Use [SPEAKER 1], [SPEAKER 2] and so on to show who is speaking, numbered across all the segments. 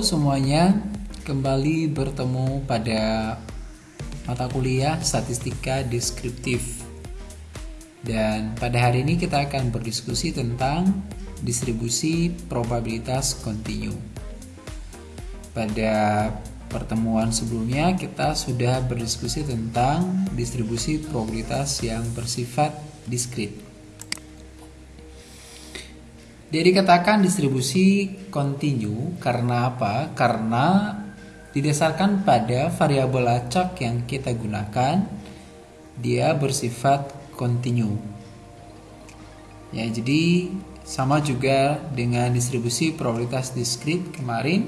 [SPEAKER 1] Semuanya, kembali bertemu pada mata kuliah Statistika Deskriptif. Dan pada hari ini kita akan berdiskusi tentang distribusi probabilitas kontinu. Pada pertemuan sebelumnya kita sudah berdiskusi tentang distribusi probabilitas yang bersifat diskrit. Dia dikatakan distribusi kontinu karena apa? Karena didasarkan pada variabel acak yang kita gunakan, dia bersifat kontinu. Ya, jadi sama juga dengan distribusi probabilitas diskrit kemarin,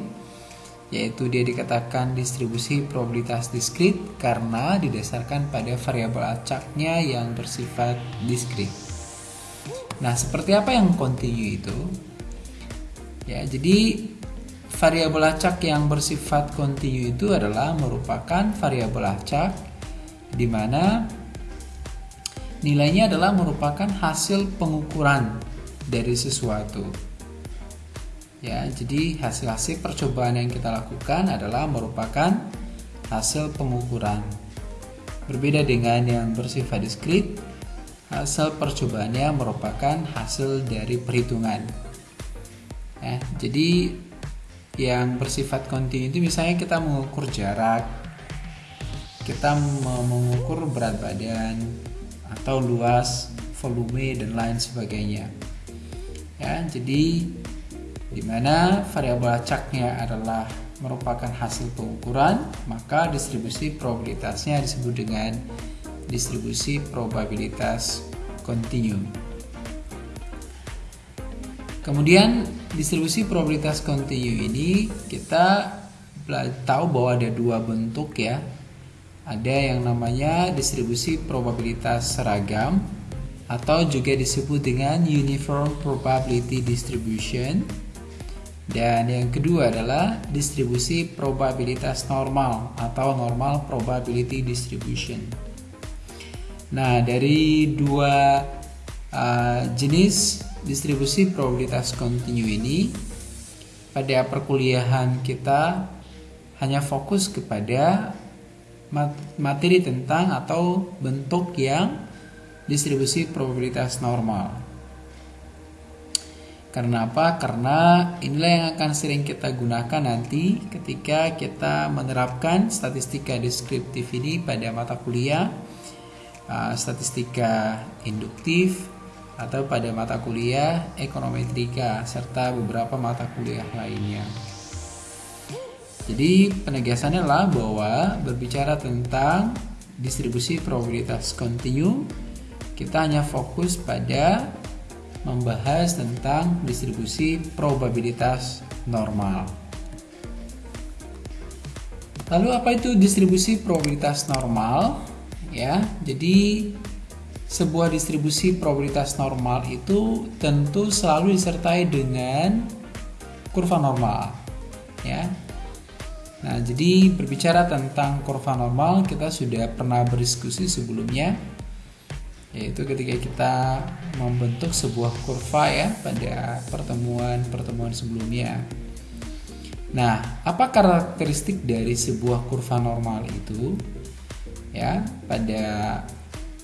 [SPEAKER 1] yaitu dia dikatakan distribusi probabilitas diskrit karena didasarkan pada variabel acaknya yang bersifat diskrit. Nah, seperti apa yang kontinu itu? Ya, jadi variabel acak yang bersifat kontinu itu adalah merupakan variabel acak di mana nilainya adalah merupakan hasil pengukuran dari sesuatu. Ya, jadi hasil-hasil percobaan yang kita lakukan adalah merupakan hasil pengukuran. Berbeda dengan yang bersifat diskrit, hasil percobaannya merupakan hasil dari perhitungan. Ya, jadi yang bersifat kontinu itu misalnya kita mengukur jarak, kita mengukur berat badan atau luas, volume dan lain sebagainya. Ya, jadi di mana variabel acaknya adalah merupakan hasil pengukuran, maka distribusi probabilitasnya disebut dengan distribusi probabilitas kontinu. Kemudian distribusi probabilitas kontinu ini kita tahu bahwa ada dua bentuk ya. Ada yang namanya distribusi probabilitas seragam atau juga disebut dengan uniform probability distribution. Dan yang kedua adalah distribusi probabilitas normal atau normal probability distribution. Nah, dari dua uh, jenis distribusi probabilitas kontinu ini, pada perkuliahan kita hanya fokus kepada materi tentang atau bentuk yang distribusi probabilitas normal. Karena apa? Karena inilah yang akan sering kita gunakan nanti ketika kita menerapkan statistika deskriptif ini pada mata kuliah uh, statistika induktif atau pada mata kuliah ekonometrika serta beberapa mata kuliah lainnya. Jadi penegasannya adalah bahwa berbicara tentang distribusi probabilitas kontinu kita hanya fokus pada membahas tentang distribusi probabilitas normal. Lalu apa itu distribusi probabilitas normal? Ya. Jadi sebuah distribusi probabilitas normal itu tentu selalu disertai dengan kurva normal ya. Nah, jadi berbicara tentang kurva normal kita sudah pernah berdiskusi sebelumnya yaitu ketika kita membentuk sebuah kurva ya pada pertemuan-pertemuan sebelumnya. Nah, apa karakteristik dari sebuah kurva normal itu? Ya pada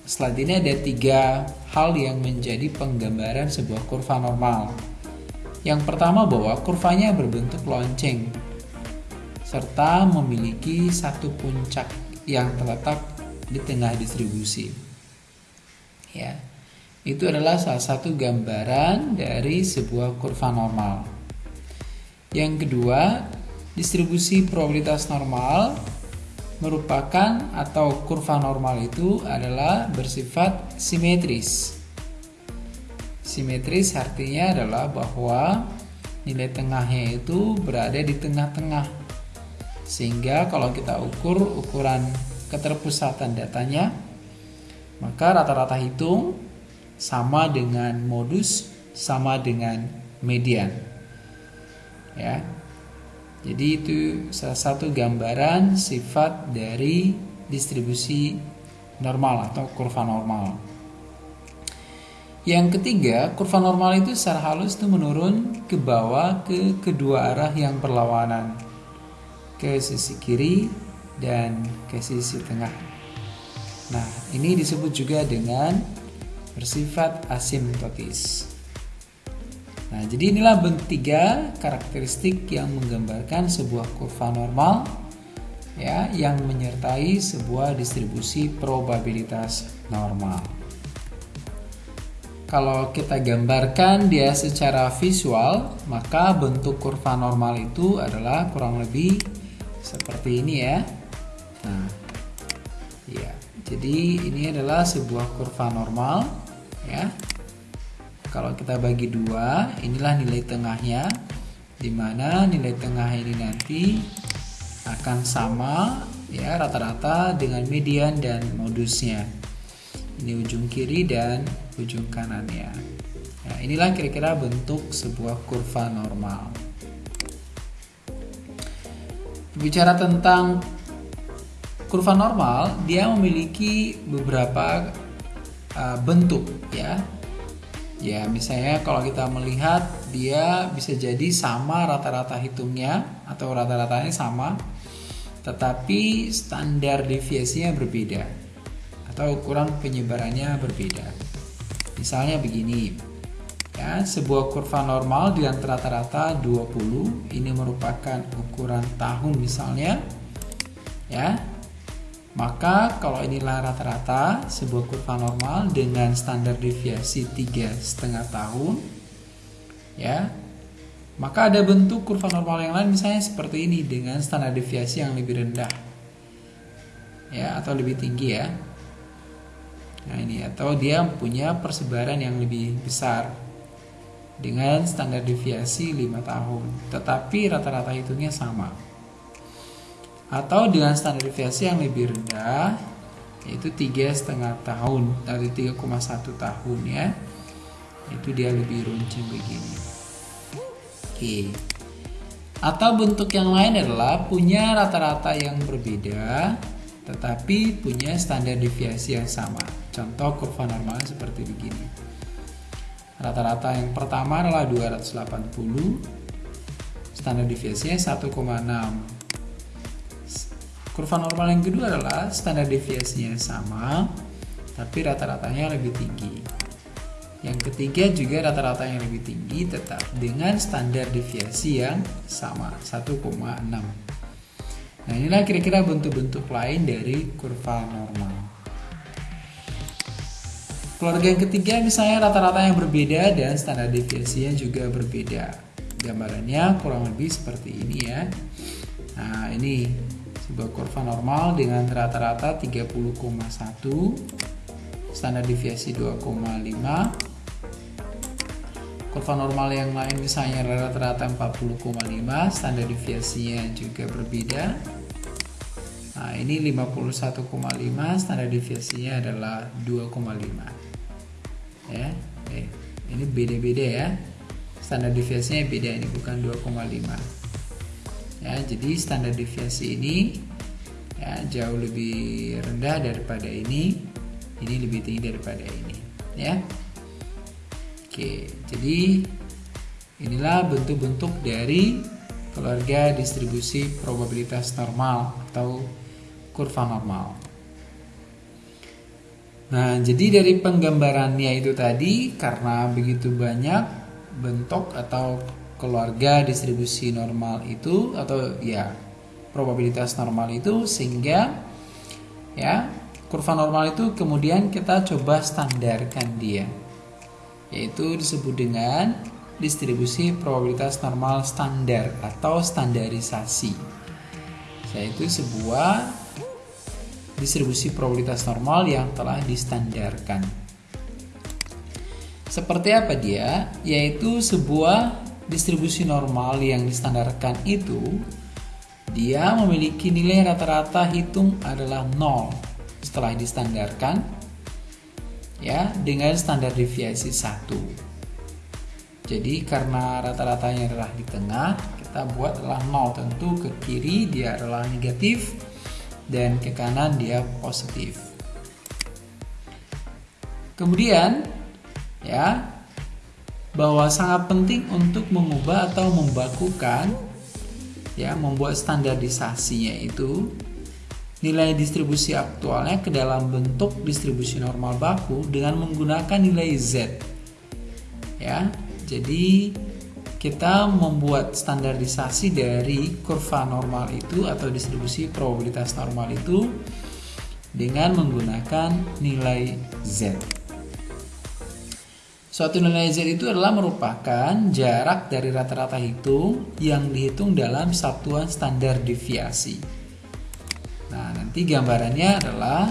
[SPEAKER 1] slide ini ada tiga hal yang menjadi penggambaran sebuah kurva normal. Yang pertama bahwa kurvanya berbentuk lonceng serta memiliki satu puncak yang terletak di tengah distribusi. Ya itu adalah salah satu gambaran dari sebuah kurva normal. Yang kedua distribusi probabilitas normal merupakan atau kurva normal itu adalah bersifat simetris. Simetris artinya adalah bahwa nilai tengahnya itu berada di tengah-tengah. Sehingga kalau kita ukur ukuran keterpusatan datanya, maka rata-rata hitung sama dengan modus sama dengan median. Ya, jadi itu salah satu gambaran sifat dari distribusi normal atau kurva normal. Yang ketiga, kurva normal itu secara halus itu menurun ke bawah ke kedua arah yang berlawanan. Ke sisi kiri dan ke sisi tengah. Nah, ini disebut juga dengan bersifat asimptotis. Nah, jadi inilah bentuk tiga karakteristik yang menggambarkan sebuah kurva normal ya yang menyertai sebuah distribusi probabilitas normal. Kalau kita gambarkan dia secara visual, maka bentuk kurva normal itu adalah kurang lebih seperti ini ya. Nah, ya. Jadi ini adalah sebuah kurva normal ya. Kalau kita bagi dua, inilah nilai tengahnya, di mana nilai tengah ini nanti akan sama ya rata-rata dengan median dan modusnya. Ini ujung kiri dan ujung kanannya. Nah, inilah kira-kira bentuk sebuah kurva normal. Bicara tentang kurva normal, dia memiliki beberapa uh, bentuk ya. Ya, misalnya kalau kita melihat dia bisa jadi sama rata-rata hitungnya atau rata-ratanya sama, tetapi standar deviasinya berbeda atau ukuran penyebarannya berbeda. Misalnya begini, ya, sebuah kurva normal dengan rata-rata 20 ini merupakan ukuran tahun misalnya, ya. Maka kalau inilah rata-rata sebuah kurva normal dengan standar deviasi tiga setengah tahun, ya, maka ada bentuk kurva normal yang lain misalnya seperti ini dengan standar deviasi yang lebih rendah, ya, atau lebih tinggi ya. Nah ini atau dia punya persebaran yang lebih besar dengan standar deviasi 5 tahun, tetapi rata-rata hitungnya sama. Atau dengan standar deviasi yang lebih rendah, yaitu tiga setengah tahun dari 3,1 tahun ya. Itu dia lebih runcing begini. Oke. Atau bentuk yang lain adalah punya rata-rata yang berbeda, tetapi punya standar deviasi yang sama. Contoh kurva normalnya seperti begini. Rata-rata yang pertama adalah 280, standar deviasinya 1,6. Kurva normal yang kedua adalah standar deviasinya sama, tapi rata-ratanya lebih tinggi. Yang ketiga juga rata-rata yang lebih tinggi tetap dengan standar deviasi yang sama, 1,6. Nah inilah kira-kira bentuk-bentuk lain dari kurva normal. Keluarga yang ketiga misalnya rata-rata yang berbeda dan standar deviasinya juga berbeda. Gambarannya kurang lebih seperti ini ya. Nah, ini sebuah kurva normal dengan rata-rata 30,1 standar deviasi 2,5 kurva normal yang lain misalnya rata-rata 40,5 standar deviasinya juga berbeda. Nah ini 51,5 standar deviasinya adalah 2,5 ya eh, ini beda-beda ya. Standar deviasinya beda ini bukan 2,5 ya jadi standar deviasi ini ya jauh lebih rendah daripada ini ini lebih tinggi daripada ini ya. Oke jadi inilah bentuk-bentuk dari keluarga distribusi probabilitas normal atau kurva normal. Nah, jadi dari penggambarannya itu tadi karena begitu banyak bentuk atau keluarga distribusi normal itu atau ya probabilitas normal itu sehingga ya kurva normal itu kemudian kita coba standarkan dia yaitu disebut dengan distribusi probabilitas normal standar atau standarisasi yaitu sebuah distribusi probabilitas normal yang telah distandarkan. Seperti apa dia? Yaitu sebuah distribusi normal yang distandarkan itu dia memiliki nilai rata-rata hitung adalah 0 setelah distandarkan ya dengan standar deviasi 1. Jadi karena rata-ratanya adalah di tengah, kita buat adalah 0 tentu ke kiri dia adalah negatif dan ke kanan dia positif. Kemudian ya bahwa sangat penting untuk mengubah atau membakukan ya membuat standarisasinya itu nilai distribusi aktualnya ke dalam bentuk distribusi normal baku dengan menggunakan nilai Z. Ya jadi kita membuat standarisasi dari kurva normal itu atau distribusi probabilitas normal itu dengan menggunakan nilai Z Suatu nilai Z itu adalah merupakan jarak dari rata-rata hitung yang dihitung dalam satuan standar deviasi. Nah, nanti gambarannya adalah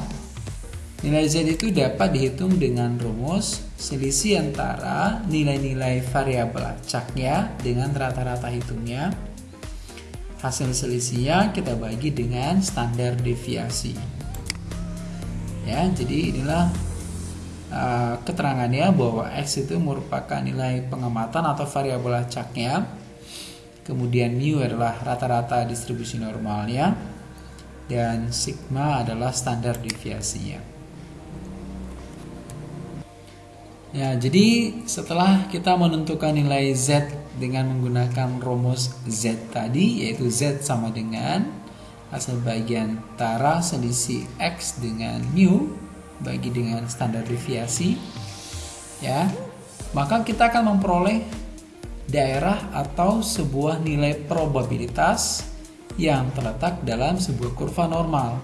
[SPEAKER 1] nilai Z itu dapat dihitung dengan rumus selisih antara nilai-nilai variabel acaknya dengan rata-rata hitungnya. Hasil selisihnya kita bagi dengan standar deviasi. Ya, jadi inilah uh, keterangannya bahwa X itu merupakan nilai pengamatan atau variabel acaknya. Kemudian mu adalah rata-rata distribusi normalnya dan sigma adalah standar deviasinya. Ya, jadi setelah kita menentukan nilai Z dengan menggunakan rumus Z tadi yaitu Z sama dengan hasil bagian antara selisih X dengan mu bagi dengan standar deviasi ya maka kita akan memperoleh daerah atau sebuah nilai probabilitas yang terletak dalam sebuah kurva normal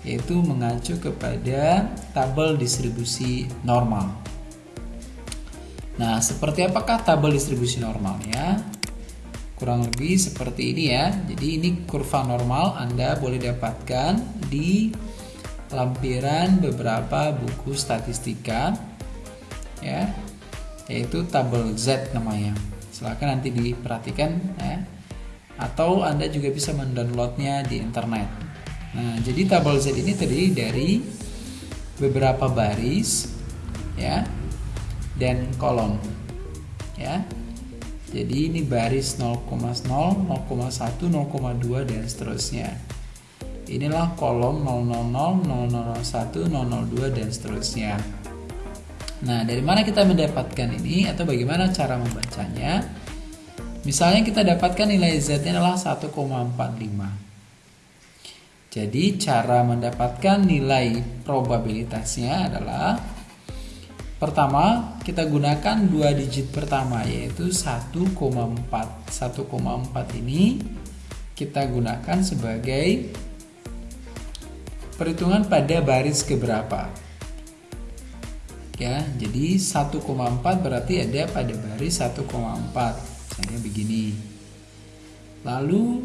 [SPEAKER 1] yaitu mengacu kepada tabel distribusi normal. Nah, seperti apakah tabel distribusi normalnya? Kurang lebih seperti ini ya. Jadi ini kurva normal Anda boleh dapatkan di lampiran beberapa buku statistika ya yaitu tabel Z namanya. Silahkan nanti diperhatikan ya. Atau anda juga bisa mendownloadnya di internet. Nah jadi tabel Z ini terdiri dari beberapa baris ya dan kolom ya. Jadi ini baris 0,0 0,1 0,2 dan seterusnya Inilah kolom 000, 0001, 002 dan seterusnya. Nah, dari mana kita mendapatkan ini atau bagaimana cara membacanya? Misalnya kita dapatkan nilai Z-nya adalah 1,45. Jadi cara mendapatkan nilai probabilitasnya adalah Pertama, kita gunakan dua digit pertama yaitu 1,4. 1,4 ini kita gunakan sebagai perhitungan pada baris keberapa? Ya jadi 1,4 berarti ada pada baris 1,4 misalnya begini. Lalu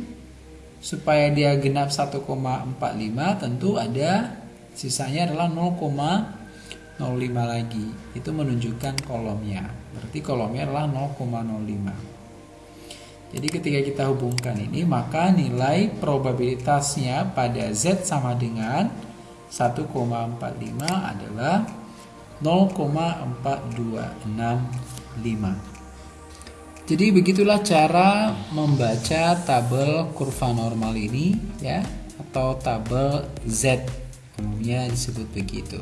[SPEAKER 1] supaya dia genap 1,45 tentu ada sisanya adalah 0,05 lagi. Itu menunjukkan kolomnya. Berarti kolomnya adalah 0,05 jadi ketika kita hubungkan ini maka nilai probabilitasnya pada Z sama dengan 1,45 adalah 0,4265. Jadi begitulah cara membaca tabel kurva normal ini ya atau tabel Z umumnya disebut begitu.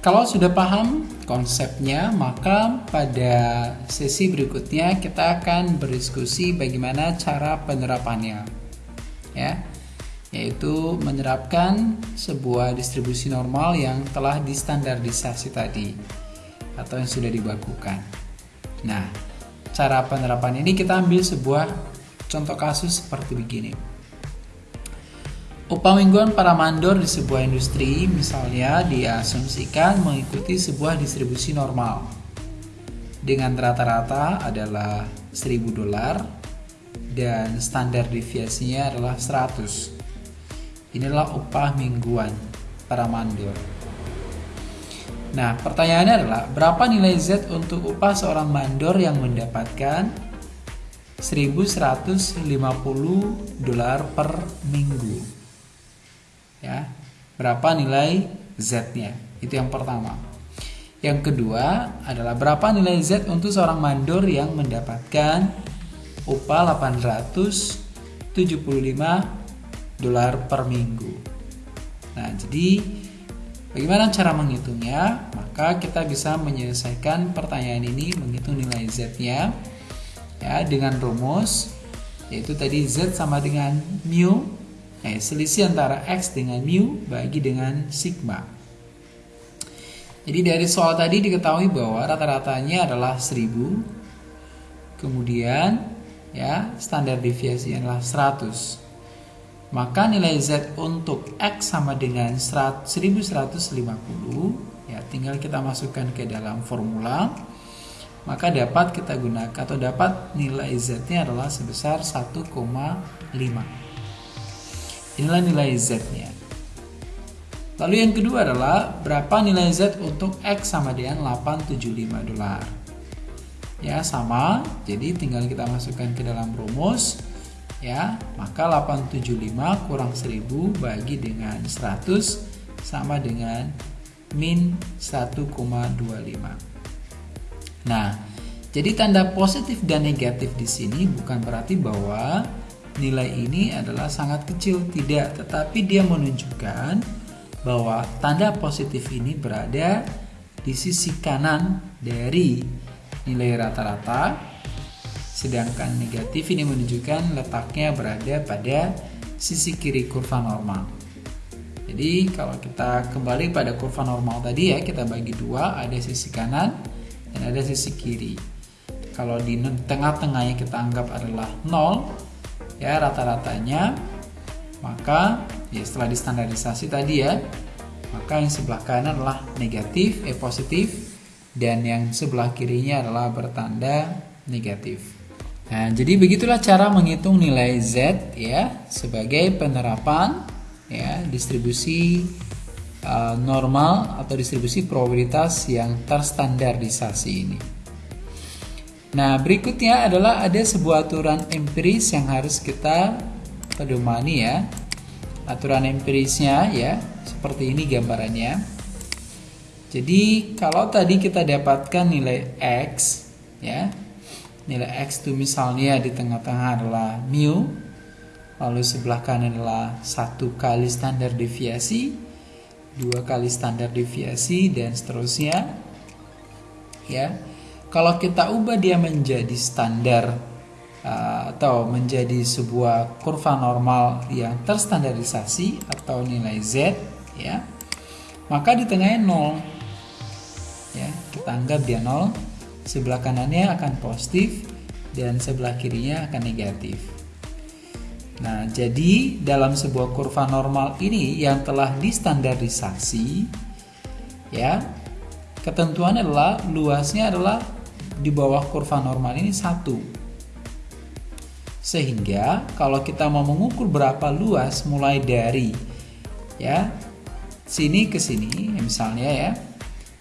[SPEAKER 1] Kalau sudah paham konsepnya, maka pada sesi berikutnya kita akan berdiskusi bagaimana cara penerapannya. Ya. Yaitu menerapkan sebuah distribusi normal yang telah distandardisasi tadi atau yang sudah dibakukan. Nah, cara penerapan ini kita ambil sebuah contoh kasus seperti begini. Upah mingguan para mandor di sebuah industri misalnya diasumsikan mengikuti sebuah distribusi normal dengan rata-rata adalah 1000 dolar dan standar deviasinya adalah 100. Inilah upah mingguan para mandor. Nah, pertanyaannya adalah berapa nilai Z untuk upah seorang mandor yang mendapatkan 1150 dolar per minggu? Ya. Berapa nilai Z-nya? Itu yang pertama. Yang kedua adalah berapa nilai Z untuk seorang mandor yang mendapatkan upah 875 dolar per minggu? Nah jadi Bagaimana cara menghitungnya? Maka kita bisa menyelesaikan pertanyaan ini menghitung nilai z-nya ya dengan rumus yaitu tadi z sama dengan mu eh, selisih antara x dengan mu bagi dengan sigma. Jadi dari soal tadi diketahui bahwa rata-ratanya adalah 1000 kemudian ya standar deviasi adalah 100 maka nilai Z untuk X sama dengan 1150 ya tinggal kita masukkan ke dalam formula. Maka dapat kita gunakan atau dapat nilai Z nya adalah sebesar 1,5 inilah nilai Z nya lalu yang kedua adalah berapa nilai Z untuk X sama dengan 875 dolar? Ya sama. Jadi tinggal kita masukkan ke dalam rumus. Ya maka 875 kurang 1000 bagi dengan 100 sama dengan min 1,25 nah jadi tanda positif dan negatif di sini bukan berarti bahwa nilai ini adalah sangat kecil tidak tetapi dia menunjukkan bahwa tanda positif ini berada di sisi kanan dari nilai rata-rata sedangkan negatif ini menunjukkan letaknya berada pada sisi kiri kurva normal. Jadi kalau kita kembali pada kurva normal tadi ya, kita bagi dua, ada sisi kanan dan ada sisi kiri. Kalau di tengah-tengahnya kita anggap adalah 0, ya rata-ratanya, maka ya setelah distandarisasi tadi ya, maka yang sebelah kanan adalah negatif, eh positif, dan yang sebelah kirinya adalah bertanda negatif. Nah, jadi begitulah cara menghitung nilai Z ya sebagai penerapan ya distribusi uh, normal atau distribusi probabilitas yang terstandarisasi ini. Nah, berikutnya adalah ada sebuah aturan empiris yang harus kita pedomani ya. Aturan empirisnya ya, seperti ini gambarannya. Jadi, kalau tadi kita dapatkan nilai X ya, nilai X itu misalnya di tengah-tengah adalah mu lalu sebelah kanan adalah satu kali standar deviasi dua kali standar deviasi dan seterusnya ya kalau kita ubah dia menjadi standar uh, atau menjadi sebuah kurva normal yang terstandarisasi atau nilai Z ya maka di tengahnya 0 ya kita anggap dia 0 sebelah kanannya akan positif dan sebelah kirinya akan negatif. Nah, jadi dalam sebuah kurva normal ini yang telah distandarisasi, ya, ketentuan adalah luasnya adalah di bawah kurva normal ini satu. Sehingga kalau kita mau mengukur berapa luas mulai dari ya sini ke sini, misalnya ya,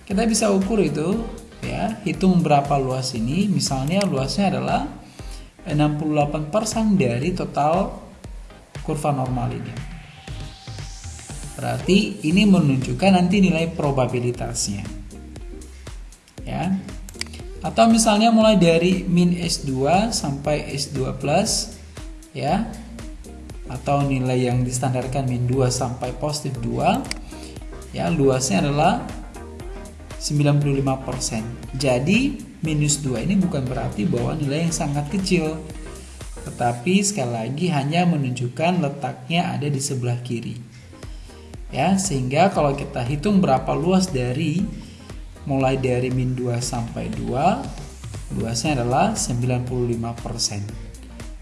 [SPEAKER 1] kita bisa ukur itu ya hitung berapa luas ini. Misalnya luasnya adalah 68% dari total kurva normal ini. Berarti ini menunjukkan nanti nilai probabilitasnya. Ya atau misalnya mulai dari min S2 sampai S2 plus ya atau nilai yang distandarkan min 2 sampai positif 2 ya luasnya adalah 95%. Jadi minus 2 ini bukan berarti bahwa nilai yang sangat kecil. Tetapi sekali lagi hanya menunjukkan letaknya ada di sebelah kiri. Ya, sehingga kalau kita hitung berapa luas dari mulai dari min 2 sampai 2, luasnya adalah 95%.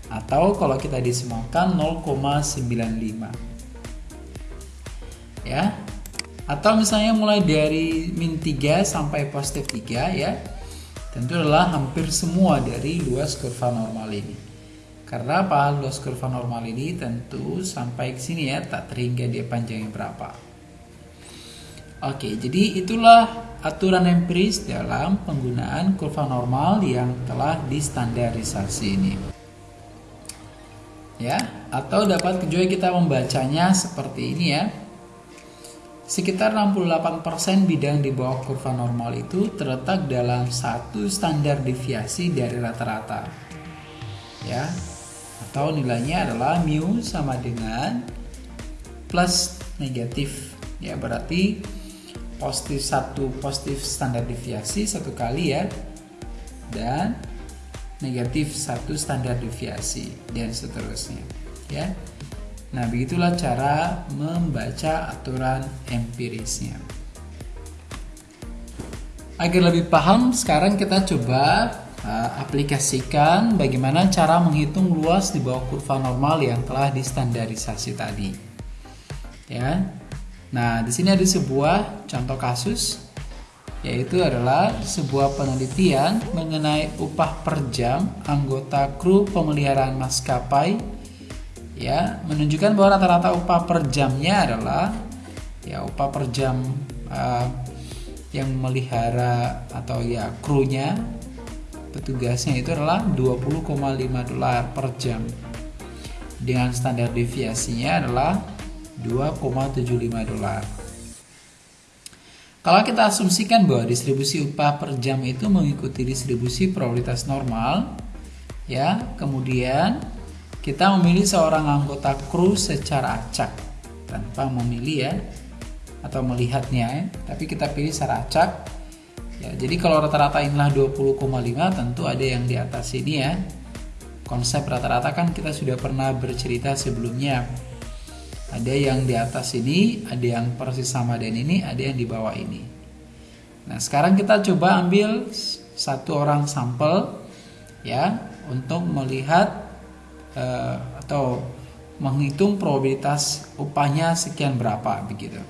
[SPEAKER 1] Atau kalau kita disemakan 0,95. Ya, atau misalnya mulai dari min 3 sampai positif 3 ya. Tentu adalah hampir semua dari luas kurva normal ini. Karena apa? Luas kurva normal ini tentu sampai ke sini ya. Tak terhingga dia panjangnya berapa. Oke jadi itulah aturan empiris dalam penggunaan kurva normal yang telah distandarisasi ini ya atau dapat juga kita membacanya seperti ini ya Sekitar 68% bidang di bawah kurva normal itu terletak dalam satu standar deviasi dari rata-rata. Ya. Atau nilainya adalah mu sama dengan plus negatif. Ya, berarti positif satu positif standar deviasi satu kali ya. Dan negatif satu standar deviasi dan seterusnya ya. Nah begitulah cara membaca aturan empirisnya. Agar lebih paham sekarang kita coba uh, aplikasikan bagaimana cara menghitung luas di bawah kurva normal yang telah distandarisasi tadi ya Nah, di sini ada sebuah contoh kasus yaitu adalah sebuah penelitian mengenai upah per jam anggota kru pemeliharaan maskapai. Ya menunjukkan bahwa rata-rata upah per jamnya adalah ya upah per jam uh, yang melihara atau ya krunya petugasnya itu adalah 20,5 dolar per jam. Dengan standar deviasinya adalah 2,75 dolar. Kalau kita asumsikan bahwa distribusi upah per jam itu mengikuti distribusi probabilitas normal, ya, kemudian kita memilih seorang anggota kru secara acak tanpa memilih ya atau melihatnya ya, tapi kita pilih secara acak. Ya, jadi kalau rata-rata inilah 20,5 tentu ada yang di atas ini ya. Konsep rata-rata kan kita sudah pernah bercerita sebelumnya ada yang di atas ini, ada yang persis sama dengan ini, ada yang di bawah ini. Nah, sekarang kita coba ambil satu orang sampel ya untuk melihat uh, atau menghitung probabilitas upahnya sekian berapa begitu.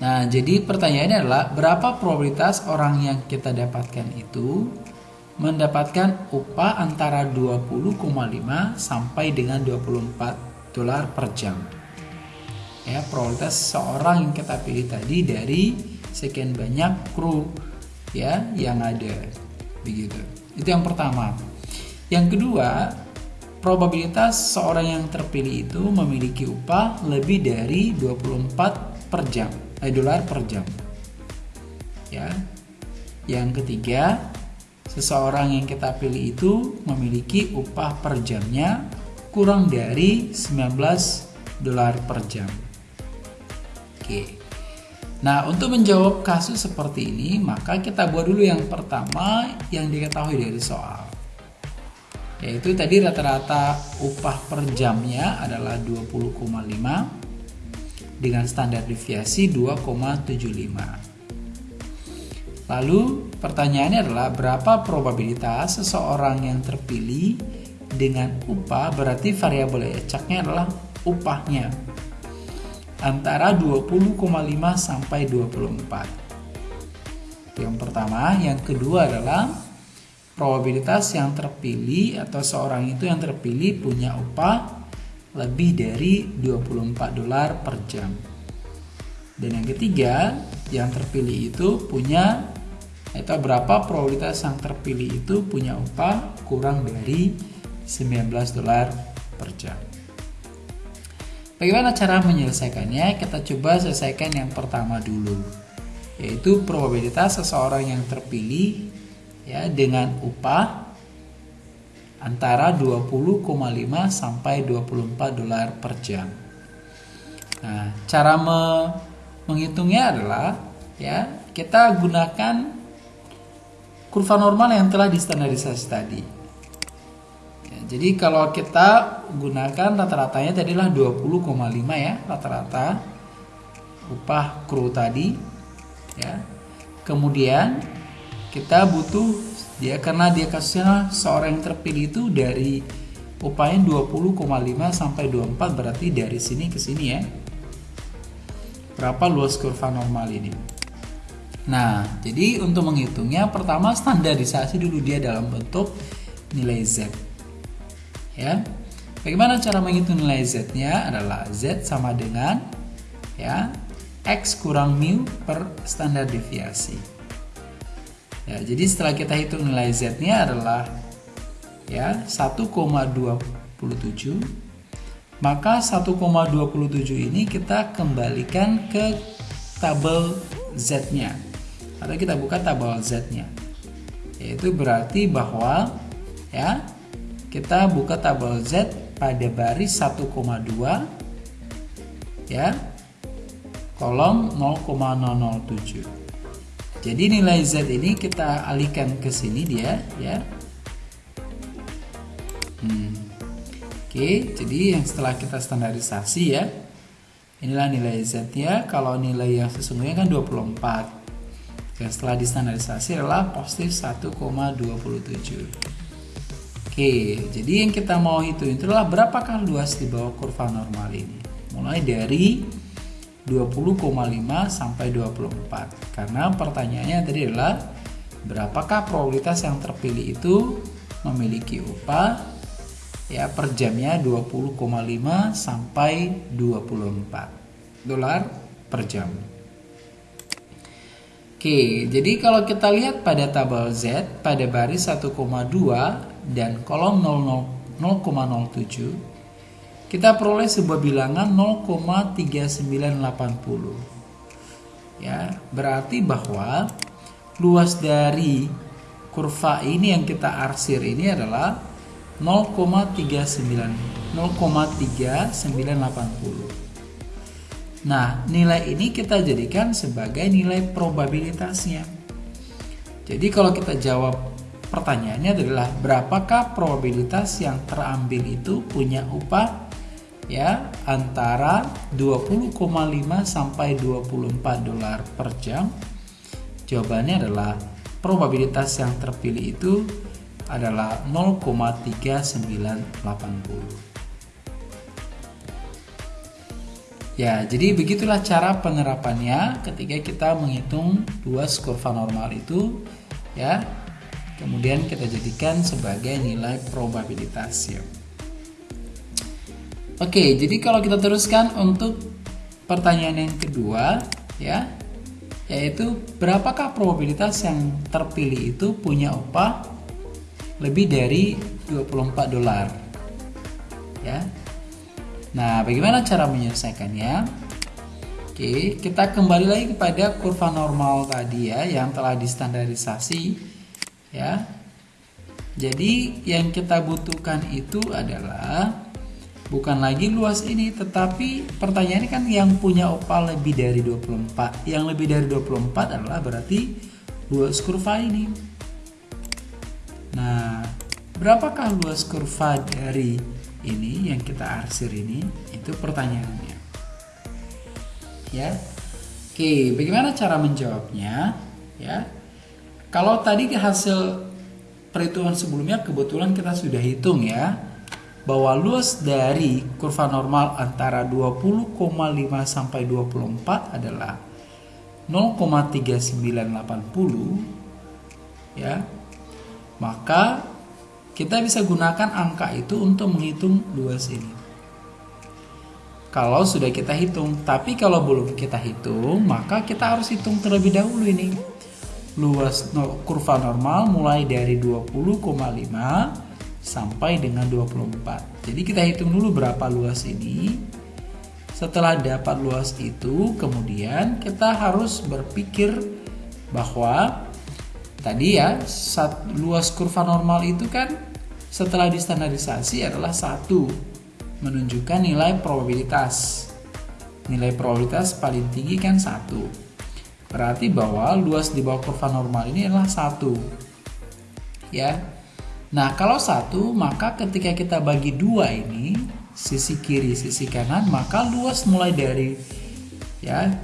[SPEAKER 1] Nah, jadi pertanyaannya adalah berapa probabilitas orang yang kita dapatkan itu mendapatkan upah antara 20,5 sampai dengan 24 dolar per jam. Ya, probabilitas seorang yang kita pilih tadi dari sekian banyak kru ya yang ada. Begitu. Itu yang pertama. Yang kedua, probabilitas seorang yang terpilih itu memiliki upah lebih dari 24 per jam, eh, dolar per jam. Ya. Yang ketiga, seseorang yang kita pilih itu memiliki upah per jamnya kurang dari 19 dolar per jam. Oke. Nah, untuk menjawab kasus seperti ini, maka kita buat dulu yang pertama yang diketahui dari soal. Yaitu tadi rata-rata upah per jamnya adalah 20,5 dengan standar deviasi 2,75. Lalu pertanyaannya adalah berapa probabilitas seseorang yang terpilih dengan upah berarti variabel acaknya adalah upahnya antara 20,5 sampai 24. Yang pertama, yang kedua adalah probabilitas yang terpilih atau seorang itu yang terpilih punya upah lebih dari 24 dolar per jam. Dan yang ketiga, yang terpilih itu punya atau berapa probabilitas yang terpilih itu punya upah kurang dari 19 dolar per jam. Bagaimana cara menyelesaikannya? Kita coba selesaikan yang pertama dulu, yaitu probabilitas seseorang yang terpilih ya dengan upah antara 20,5 sampai 24 dolar per jam. Nah, cara me menghitungnya adalah ya kita gunakan kurva normal yang telah distandarisasi tadi. Jadi kalau kita gunakan rata-ratanya tadilah 20,5 ya rata-rata upah kru tadi ya. Kemudian kita butuh dia karena dia kasusnya seorang yang terpilih itu dari upahnya 20,5 sampai 24 berarti dari sini ke sini ya. Berapa luas kurva normal ini? Nah, jadi untuk menghitungnya pertama standarisasi dulu dia dalam bentuk nilai Z ya. Bagaimana cara menghitung nilai z-nya adalah z sama dengan ya x kurang mu per standar deviasi. Ya, jadi setelah kita hitung nilai z-nya adalah ya 1,27 maka 1,27 ini kita kembalikan ke tabel z-nya atau kita buka tabel z-nya yaitu berarti bahwa ya kita buka tabel Z pada baris 1,2 ya kolom 0,007. Jadi nilai Z ini kita alihkan ke sini dia ya. Hmm. Oke, jadi yang setelah kita standarisasi ya. Inilah nilai Z ya. Kalau nilai yang sesungguhnya kan 24. Yang setelah distandarisasi adalah positif 1,27. Oke, jadi yang kita mau hitung itu adalah berapakah luas di bawah kurva normal ini. Mulai dari 20,5 sampai 24 karena pertanyaannya tadi adalah berapakah probabilitas yang terpilih itu memiliki upah ya per jamnya 20,5 sampai 24 dolar per jam. Oke, jadi kalau kita lihat pada tabel Z pada baris 1,2 dan kolom 0,07 kita peroleh sebuah bilangan 0,3980 ya berarti bahwa luas dari kurva ini yang kita arsir ini adalah 0,39 0,3980 nah nilai ini kita jadikan sebagai nilai probabilitasnya. Jadi kalau kita jawab pertanyaannya adalah berapakah probabilitas yang terambil itu punya upah ya antara 20,5 sampai 24 dolar per jam. Jawabannya adalah probabilitas yang terpilih itu adalah 0,3980. Ya, jadi begitulah cara penerapannya ketika kita menghitung luas kurva normal itu ya. Kemudian kita jadikan sebagai nilai probabilitas ya. Oke, jadi kalau kita teruskan untuk pertanyaan yang kedua, ya, yaitu berapakah probabilitas yang terpilih itu punya upah lebih dari 24 dolar? Ya. Nah, bagaimana cara menyelesaikannya? Oke, kita kembali lagi kepada kurva normal tadi ya yang telah distandarisasi ya. Jadi yang kita butuhkan itu adalah bukan lagi luas ini tetapi pertanyaannya kan yang punya opal lebih dari 24 yang lebih dari 24 adalah berarti luas kurva ini. Nah berapakah luas kurva dari ini yang kita arsir ini? Itu pertanyaannya. Ya. Oke bagaimana cara menjawabnya? Ya kalau tadi hasil perhitungan sebelumnya kebetulan kita sudah hitung ya bahwa luas dari kurva normal antara 20,5 sampai 24 adalah 0,3980 ya. Maka kita bisa gunakan angka itu untuk menghitung luas ini kalau sudah kita hitung tapi kalau belum kita hitung maka kita harus hitung terlebih dahulu ini luas kurva normal mulai dari 20,5 sampai dengan 24. Jadi kita hitung dulu berapa luas ini. Setelah dapat luas itu, kemudian kita harus berpikir bahwa tadi ya, saat luas kurva normal itu kan setelah distandarisasi adalah satu menunjukkan nilai probabilitas. Nilai probabilitas paling tinggi kan satu. Berarti bahwa luas di bawah kurva normal ini adalah satu. Ya, Nah, kalau satu, maka ketika kita bagi dua ini, sisi kiri, sisi kanan, maka luas mulai dari ya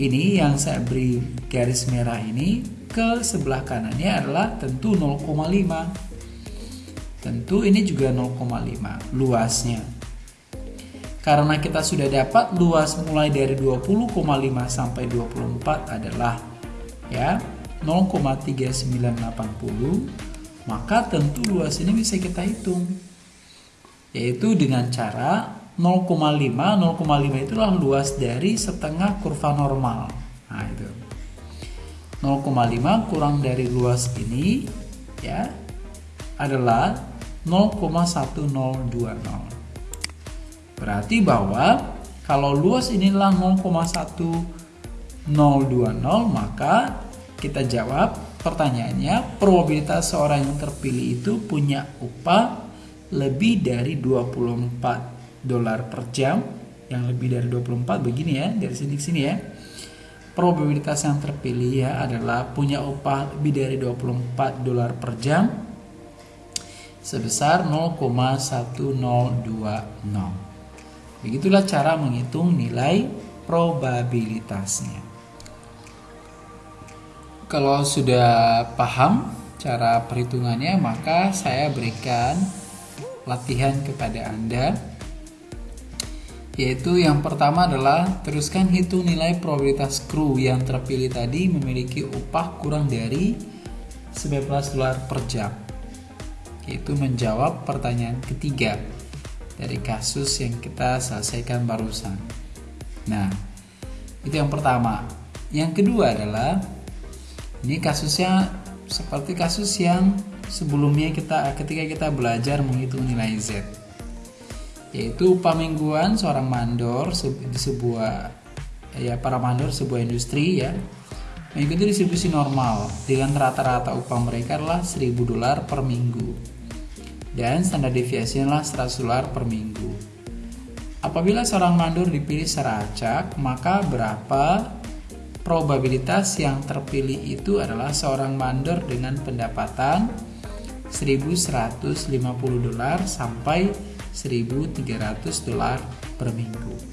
[SPEAKER 1] ini yang saya beri garis merah ini ke sebelah kanannya adalah tentu 0,5. Tentu ini juga 0,5 luasnya. Karena kita sudah dapat luas mulai dari 20,5 sampai 24 adalah ya 0,3980 maka tentu luas ini bisa kita hitung. Yaitu dengan cara 0,5 0,5 itulah luas dari setengah kurva normal. Nah itu. 0,5 kurang dari luas ini ya adalah 0,1020 berarti bahwa kalau luas inilah 0,1020 maka kita jawab Pertanyaannya, probabilitas seorang yang terpilih itu punya upah lebih dari 24 dolar per jam. Yang lebih dari 24 begini ya dari sini ke sini ya. Probabilitas yang terpilih ya adalah punya upah lebih dari 24 dolar per jam sebesar 0,1020 begitulah cara menghitung nilai probabilitasnya. Kalau sudah paham cara perhitungannya maka saya berikan latihan kepada Anda yaitu yang pertama adalah teruskan hitung nilai probabilitas kru yang terpilih tadi memiliki upah kurang dari 19 dolar per jam yaitu menjawab pertanyaan ketiga dari kasus yang kita selesaikan barusan. Nah itu yang pertama. Yang kedua adalah ini kasusnya seperti kasus yang sebelumnya kita ketika kita belajar menghitung nilai Z. Yaitu upah mingguan seorang mandor di sebuah ya para mandor sebuah industri ya mengikuti distribusi normal dengan rata-rata upah mereka adalah 1000 dolar per minggu dan standar deviasi adalah 100 dolar per minggu. Apabila seorang mandor dipilih secara acak, maka berapa probabilitas yang terpilih itu adalah seorang mandor dengan pendapatan 1150 dolar sampai 1300 dolar per minggu.